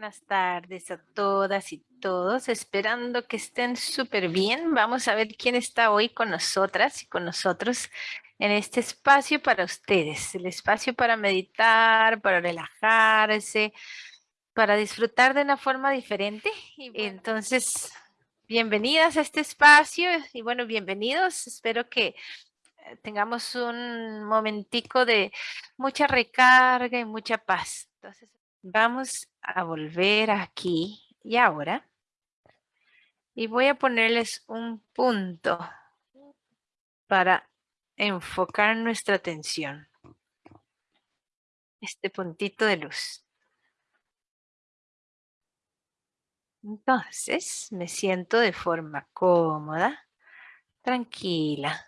Buenas tardes a todas y todos, esperando que estén súper bien. Vamos a ver quién está hoy con nosotras y con nosotros en este espacio para ustedes, el espacio para meditar, para relajarse, para disfrutar de una forma diferente. Y Entonces, bienvenidas a este espacio y bueno, bienvenidos. Espero que eh, tengamos un momentico de mucha recarga y mucha paz. Entonces, Vamos a volver aquí y ahora. Y voy a ponerles un punto para enfocar nuestra atención. Este puntito de luz. Entonces me siento de forma cómoda, tranquila,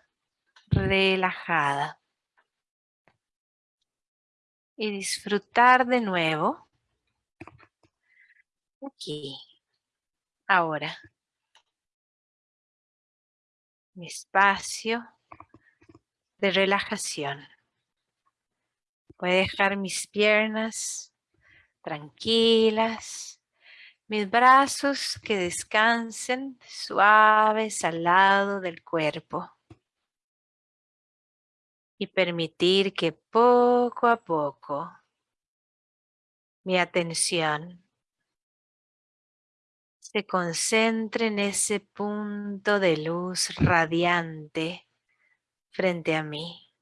relajada. Y disfrutar de nuevo Aquí. Ahora. Mi espacio de relajación. Voy a dejar mis piernas tranquilas, mis brazos que descansen suaves al lado del cuerpo y permitir que poco a poco mi atención se concentre en ese punto de luz radiante frente a mí.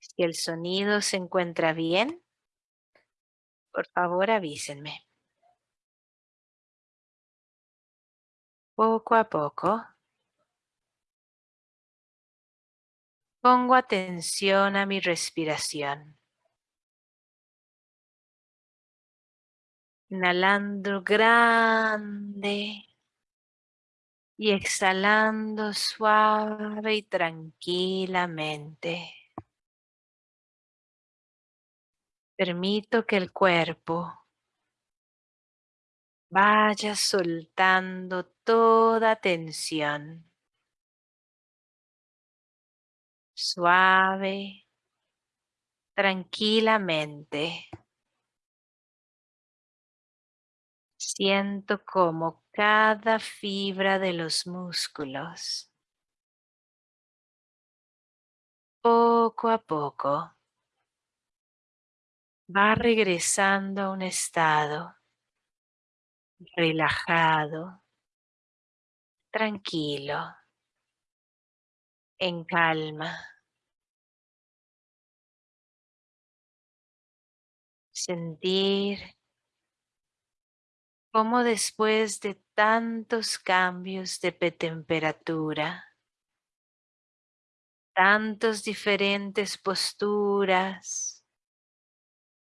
Si el sonido se encuentra bien, por favor avísenme. Poco a poco, pongo atención a mi respiración. Inhalando grande y exhalando suave y tranquilamente. Permito que el cuerpo vaya soltando toda tensión. Suave, tranquilamente. Siento como cada fibra de los músculos, poco a poco, va regresando a un estado relajado, tranquilo, en calma. Sentir como después de tantos cambios de temperatura, tantos diferentes posturas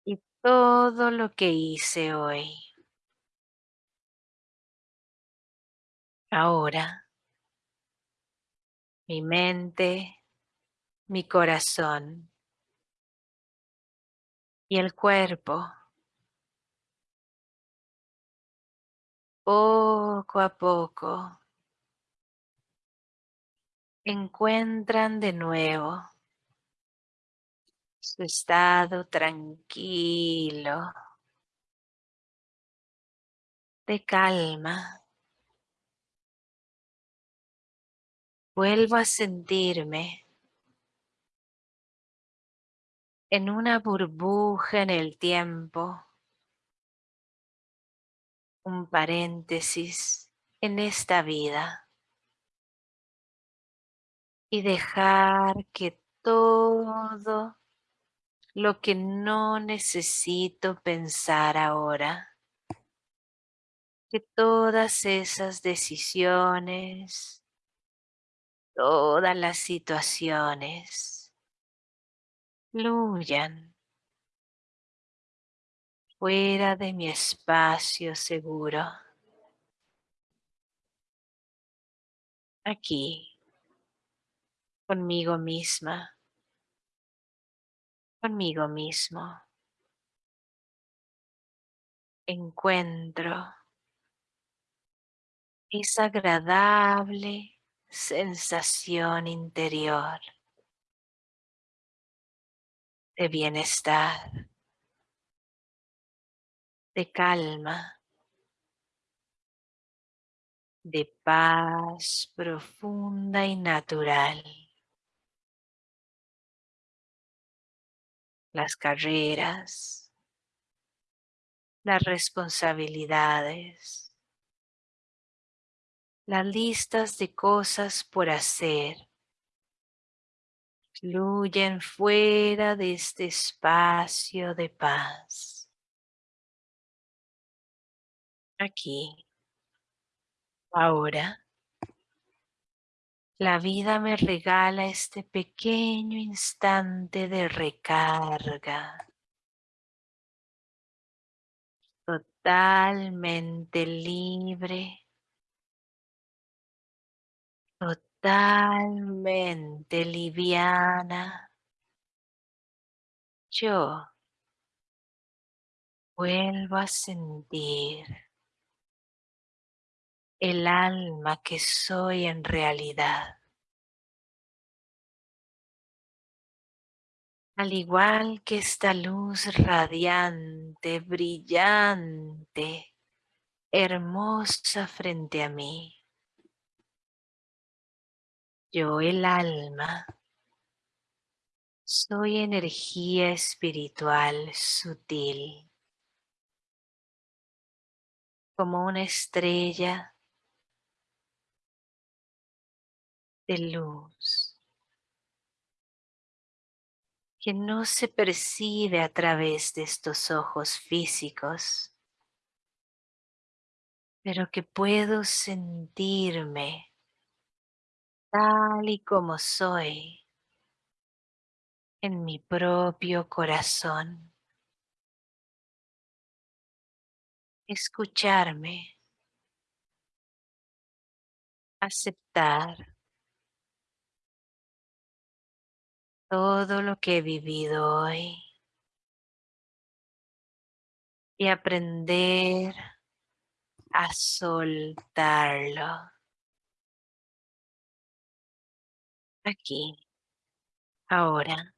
y todo lo que hice hoy. Ahora, mi mente, mi corazón y el cuerpo poco a poco encuentran de nuevo su estado tranquilo, de calma. Vuelvo a sentirme en una burbuja en el tiempo un paréntesis en esta vida. Y dejar que todo lo que no necesito pensar ahora, que todas esas decisiones, todas las situaciones fluyan fuera de mi espacio seguro. Aquí, conmigo misma, conmigo mismo. Encuentro esa agradable sensación interior de bienestar, de calma, de paz profunda y natural. Las carreras, las responsabilidades, las listas de cosas por hacer fluyen fuera de este espacio de paz. Aquí, ahora, la vida me regala este pequeño instante de recarga. Totalmente libre. Totalmente liviana. Yo vuelvo a sentir el alma que soy en realidad. Al igual que esta luz radiante, brillante, hermosa frente a mí. Yo el alma. Soy energía espiritual sutil, como una estrella de luz que no se percibe a través de estos ojos físicos, pero que puedo sentirme tal y como soy en mi propio corazón. Escucharme, aceptar todo lo que he vivido hoy y aprender a soltarlo. Aquí, ahora,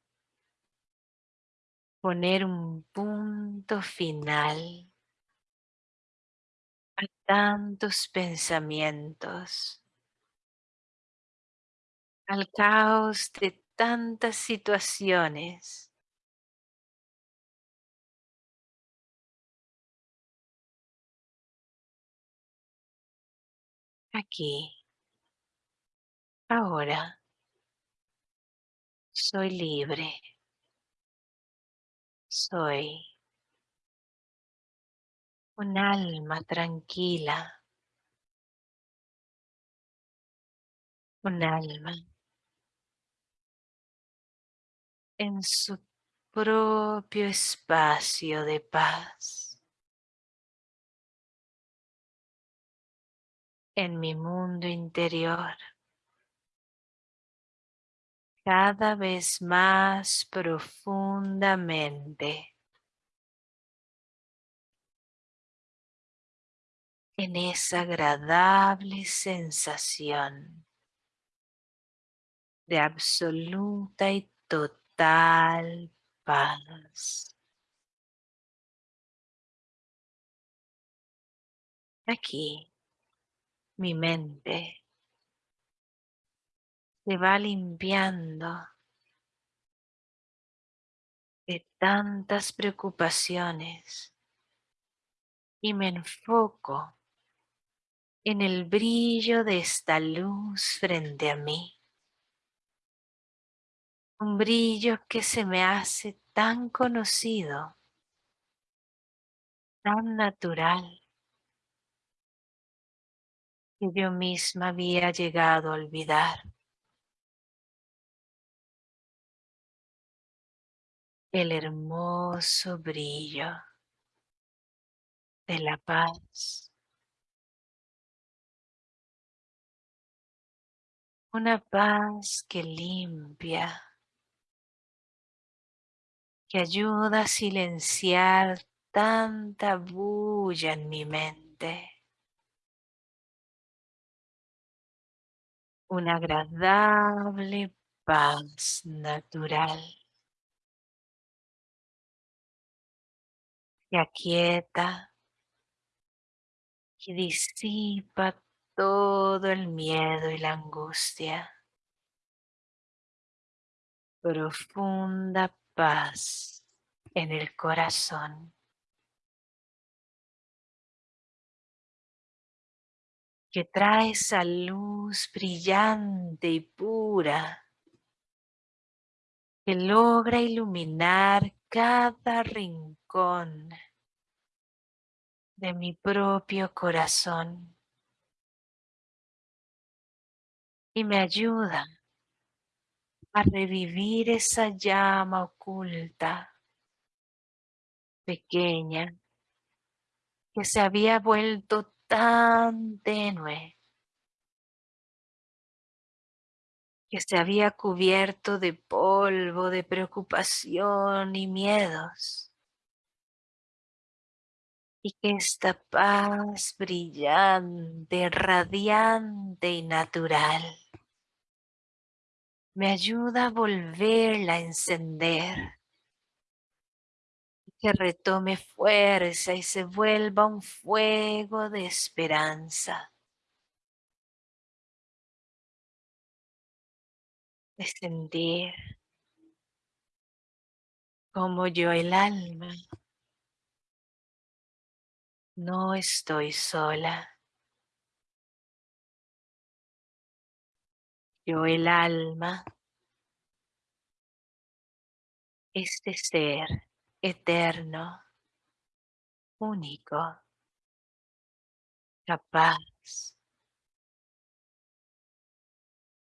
poner un punto final a tantos pensamientos, al caos de tantas situaciones. Aquí, ahora, soy libre. Soy un alma tranquila. Un alma en su propio espacio de paz. En mi mundo interior, cada vez más profundamente. En esa agradable sensación de absoluta y total tal paz. Aquí mi mente se va limpiando de tantas preocupaciones y me enfoco en el brillo de esta luz frente a mí un brillo que se me hace tan conocido, tan natural, que yo misma había llegado a olvidar. El hermoso brillo de la paz. Una paz que limpia, que ayuda a silenciar tanta bulla en mi mente. Una agradable paz natural. Aquieta y disipa todo el miedo y la angustia. Profunda paz en el corazón. que trae esa luz brillante y pura que logra iluminar cada rincón de mi propio corazón y me ayuda a revivir esa llama oculta, pequeña, que se había vuelto tan tenue que se había cubierto de polvo, de preocupación y miedos. Y que esta paz brillante, radiante y natural me ayuda a volverla a encender que retome fuerza y se vuelva un fuego de esperanza. De como yo el alma no estoy sola. Yo el alma, este ser eterno, único, capaz.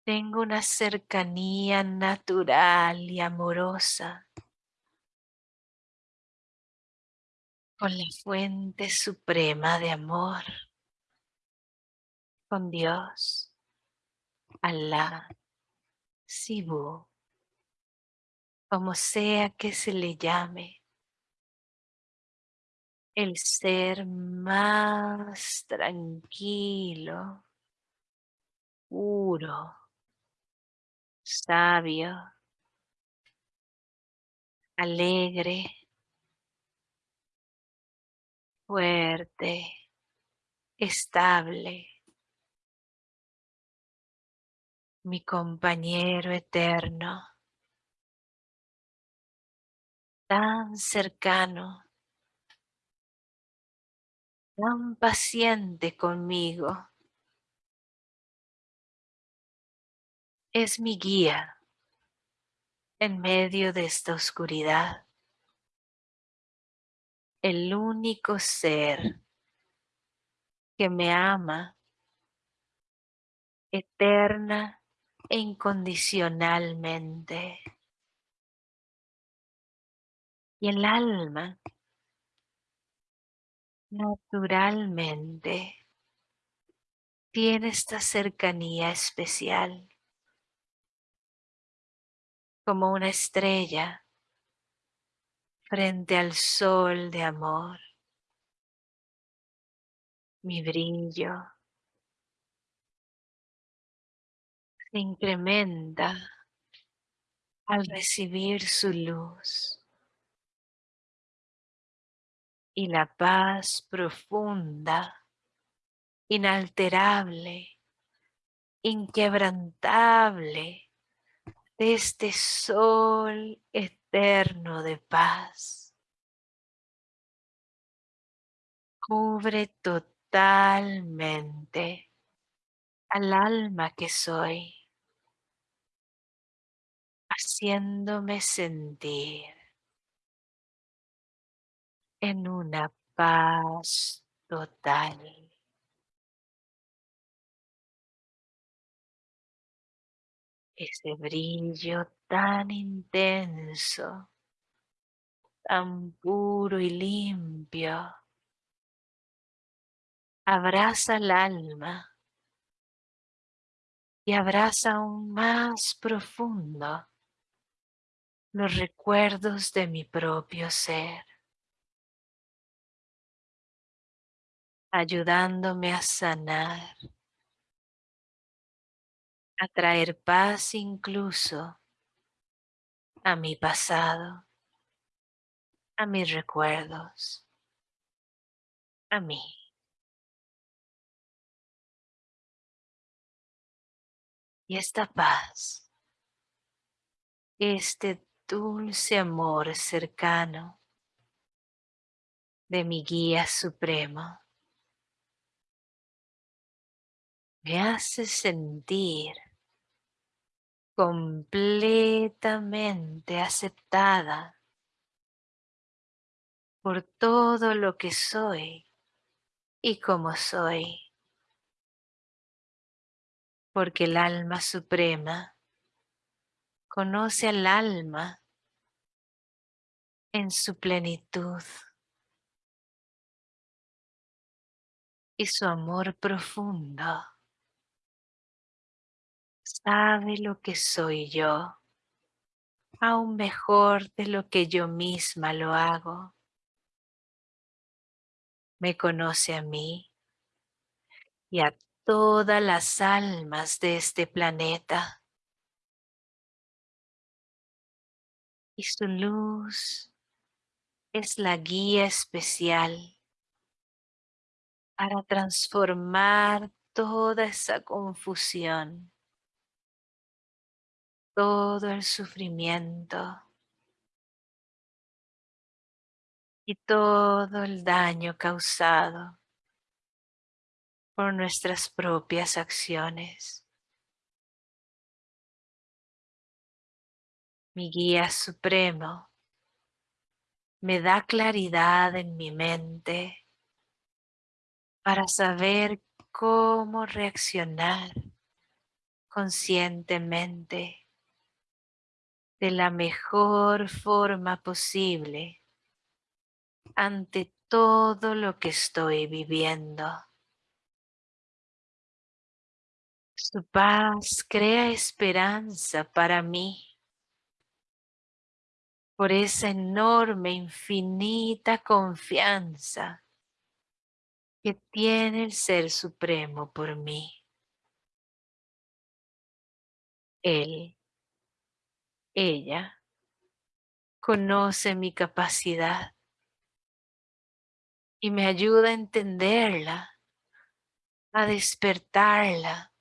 Tengo una cercanía natural y amorosa con la fuente suprema de amor, con Dios, Allah, Sibu, como sea que se le llame el ser más tranquilo, puro, sabio, alegre, fuerte, estable, mi compañero eterno, tan cercano tan paciente conmigo. Es mi guía en medio de esta oscuridad. El único ser que me ama eterna e incondicionalmente. Y el alma naturalmente tiene esta cercanía especial como una estrella frente al sol de amor. Mi brillo se incrementa al recibir su luz y la paz profunda, inalterable, inquebrantable de este sol de paz. Cubre totalmente al alma que soy, haciéndome sentir en una paz total. Ese brillo tan intenso, tan puro y limpio, abraza el alma y abraza aún más profundo los recuerdos de mi propio ser. ayudándome a sanar, a traer paz incluso a mi pasado, a mis recuerdos. a mí. Y esta paz, este dulce amor cercano de mi guía supremo, me hace sentir completamente aceptada por todo lo que soy y como soy, porque el alma suprema conoce al alma en su plenitud y su amor profundo sabe lo que soy yo, aún mejor de lo que yo misma lo hago. Me conoce a mí y a todas las almas de este planeta. Y su luz es la guía especial para transformar toda esa confusión todo el sufrimiento y todo el daño causado por nuestras propias acciones. Mi guía supremo me da claridad en mi mente para saber cómo reaccionar conscientemente de la mejor forma posible ante todo lo que estoy viviendo. Su paz crea esperanza para mí por esa enorme, infinita confianza que tiene el Ser Supremo por mí. Él ella conoce mi capacidad y me ayuda a entenderla, a despertarla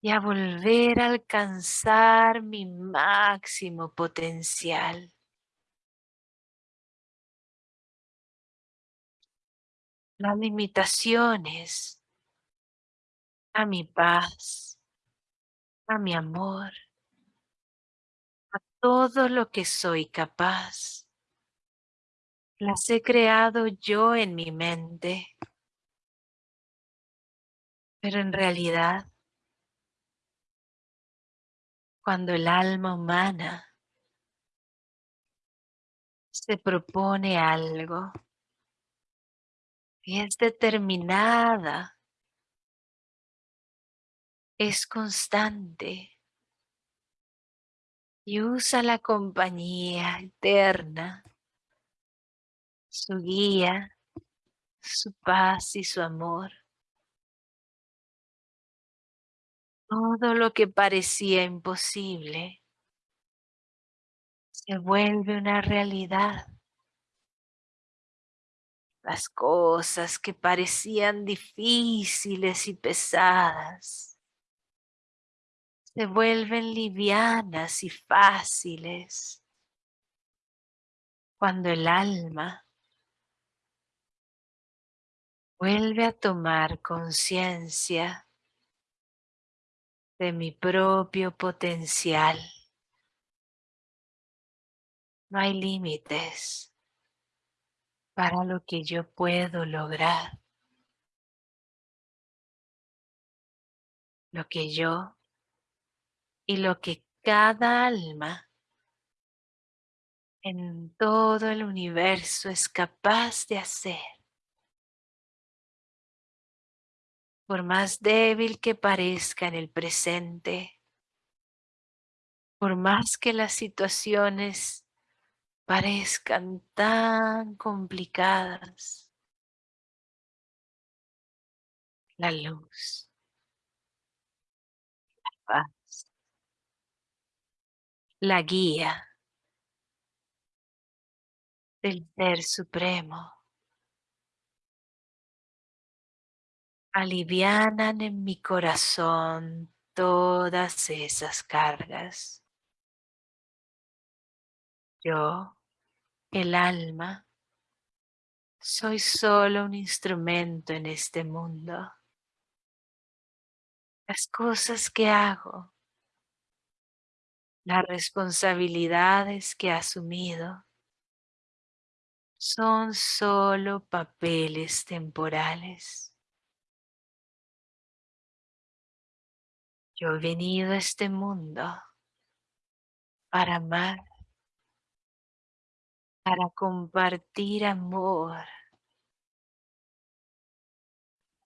y a volver a alcanzar mi máximo potencial. Las limitaciones a mi paz, a mi amor, todo lo que soy capaz. Las he creado yo en mi mente. Pero en realidad, cuando el alma humana se propone algo y es determinada, es constante, y usa la compañía eterna, su guía, su paz y su amor. Todo lo que parecía imposible se vuelve una realidad. Las cosas que parecían difíciles y pesadas se vuelven livianas y fáciles cuando el alma vuelve a tomar conciencia de mi propio potencial. No hay límites para lo que yo puedo lograr. Lo que yo y lo que cada alma en todo el universo es capaz de hacer. Por más débil que parezca en el presente, por más que las situaciones parezcan tan complicadas, la luz, la paz, la guía del Ser Supremo alivianan en mi corazón todas esas cargas. Yo, el alma, soy solo un instrumento en este mundo. Las cosas que hago, las responsabilidades que he asumido, son solo papeles temporales. Yo he venido a este mundo para amar, para compartir amor,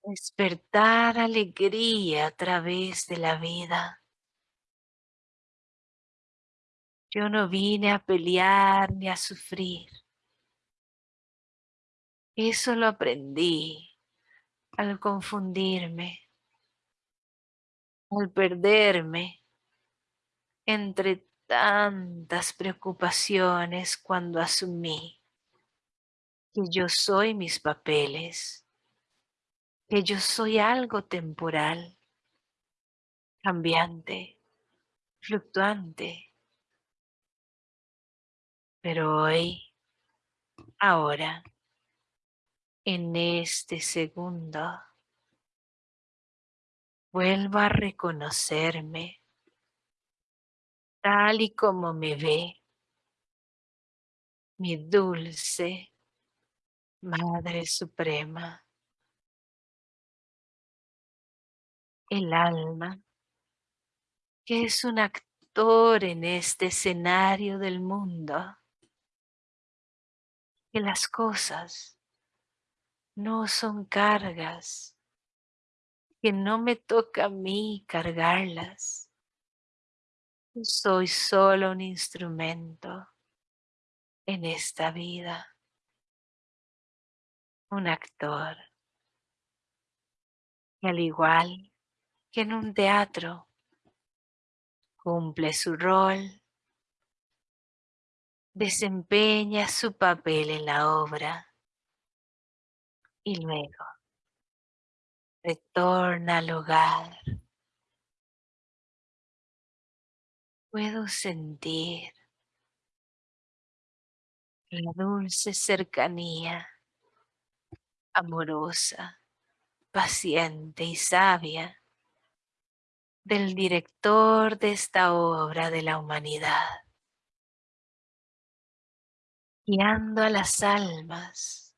despertar alegría a través de la vida. Yo no vine a pelear ni a sufrir. Eso lo aprendí al confundirme, al perderme entre tantas preocupaciones cuando asumí que yo soy mis papeles, que yo soy algo temporal, cambiante, fluctuante. Pero hoy, ahora, en este segundo, vuelvo a reconocerme tal y como me ve mi dulce Madre Suprema, el alma, que es un actor en este escenario del mundo, que las cosas no son cargas, que no me toca a mí cargarlas. Soy solo un instrumento en esta vida, un actor. Y al igual que en un teatro, cumple su rol, desempeña su papel en la obra y luego retorna al hogar. Puedo sentir la dulce cercanía, amorosa, paciente y sabia del director de esta obra de la humanidad, guiando a las almas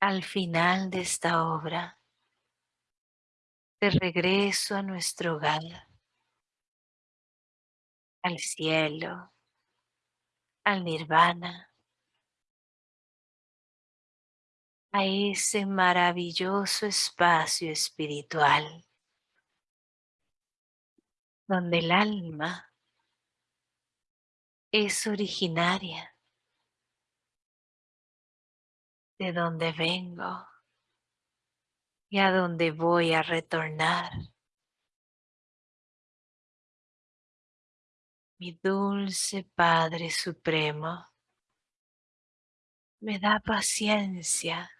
al final de esta obra, de regreso a nuestro hogar, al cielo, al nirvana, a ese maravilloso espacio espiritual donde el alma es originaria de donde vengo y a donde voy a retornar. Mi dulce Padre Supremo me da paciencia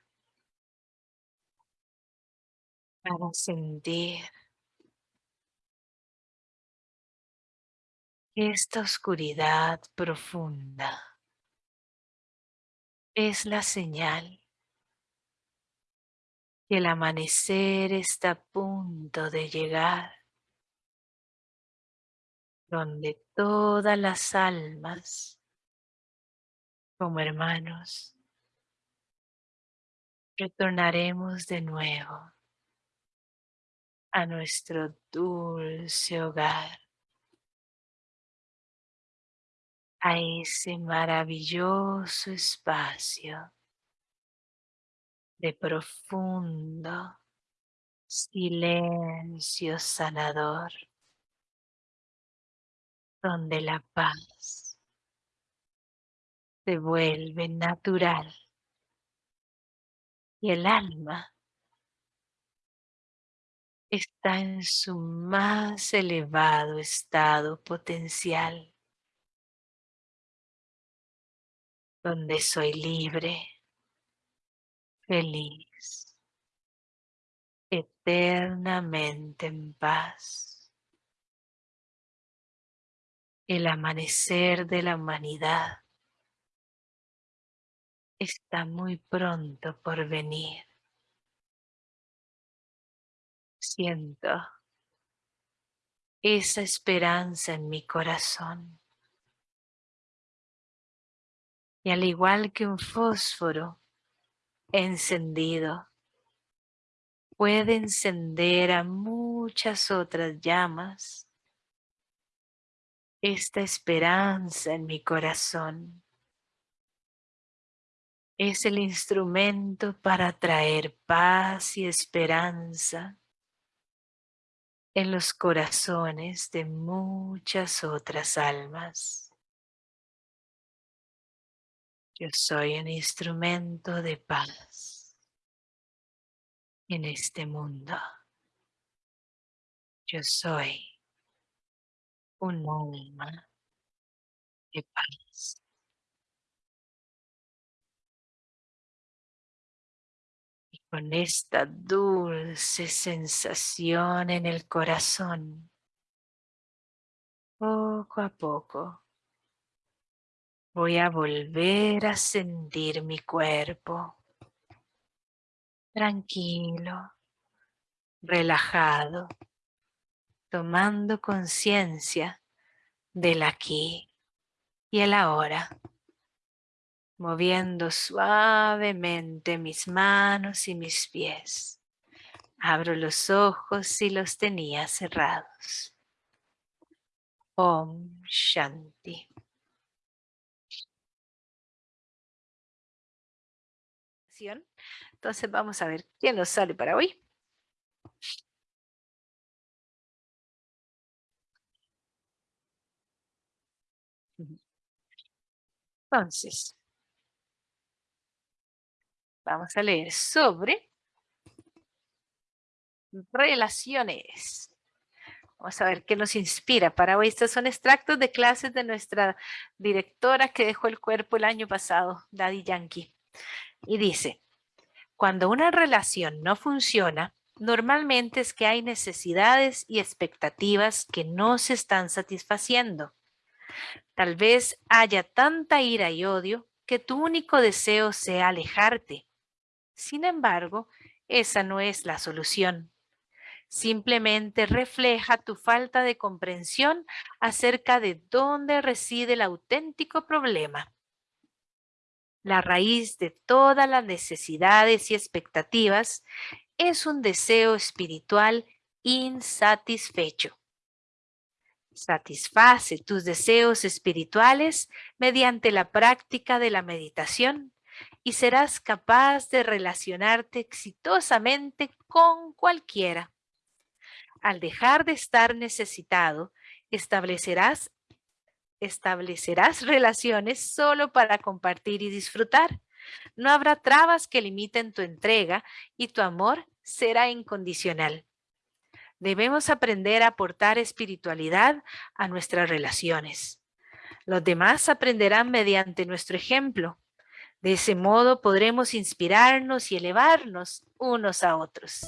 para sentir esta oscuridad profunda es la señal que el amanecer está a punto de llegar, donde todas las almas, como hermanos, retornaremos de nuevo a nuestro dulce hogar. A ese maravilloso espacio de profundo silencio sanador, donde la paz se vuelve natural y el alma está en su más elevado estado potencial. Donde soy libre, feliz, eternamente en paz. El amanecer de la humanidad está muy pronto por venir. Siento esa esperanza en mi corazón. Y al igual que un fósforo encendido, puede encender a muchas otras llamas. Esta esperanza en mi corazón es el instrumento para traer paz y esperanza en los corazones de muchas otras almas. Yo soy un instrumento de paz en este mundo. Yo soy un alma de paz. Y con esta dulce sensación en el corazón, poco a poco, Voy a volver a sentir mi cuerpo. Tranquilo, relajado, tomando conciencia del aquí y el ahora. Moviendo suavemente mis manos y mis pies. Abro los ojos y los tenía cerrados. Om Shanti. Entonces vamos a ver quién nos sale para hoy. Entonces, vamos a leer sobre relaciones. Vamos a ver qué nos inspira para hoy. Estos son extractos de clases de nuestra directora que dejó el cuerpo el año pasado, Daddy Yankee. Y dice, cuando una relación no funciona, normalmente es que hay necesidades y expectativas que no se están satisfaciendo. Tal vez haya tanta ira y odio que tu único deseo sea alejarte. Sin embargo, esa no es la solución. Simplemente refleja tu falta de comprensión acerca de dónde reside el auténtico problema. La raíz de todas las necesidades y expectativas es un deseo espiritual insatisfecho. Satisface tus deseos espirituales mediante la práctica de la meditación y serás capaz de relacionarte exitosamente con cualquiera. Al dejar de estar necesitado, establecerás establecerás relaciones solo para compartir y disfrutar. No habrá trabas que limiten tu entrega y tu amor será incondicional. Debemos aprender a aportar espiritualidad a nuestras relaciones. Los demás aprenderán mediante nuestro ejemplo. De ese modo podremos inspirarnos y elevarnos unos a otros.